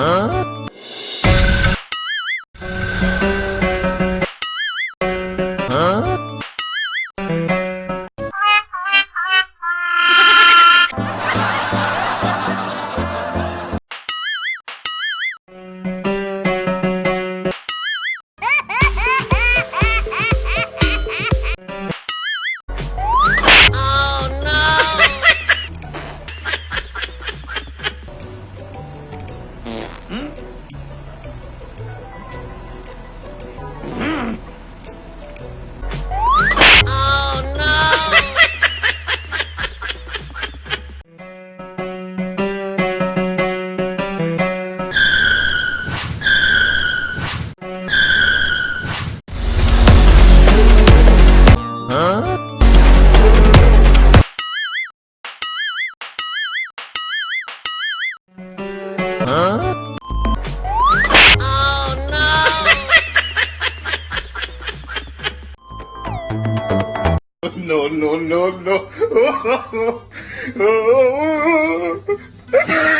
Huh? Oh, no, no, no, no.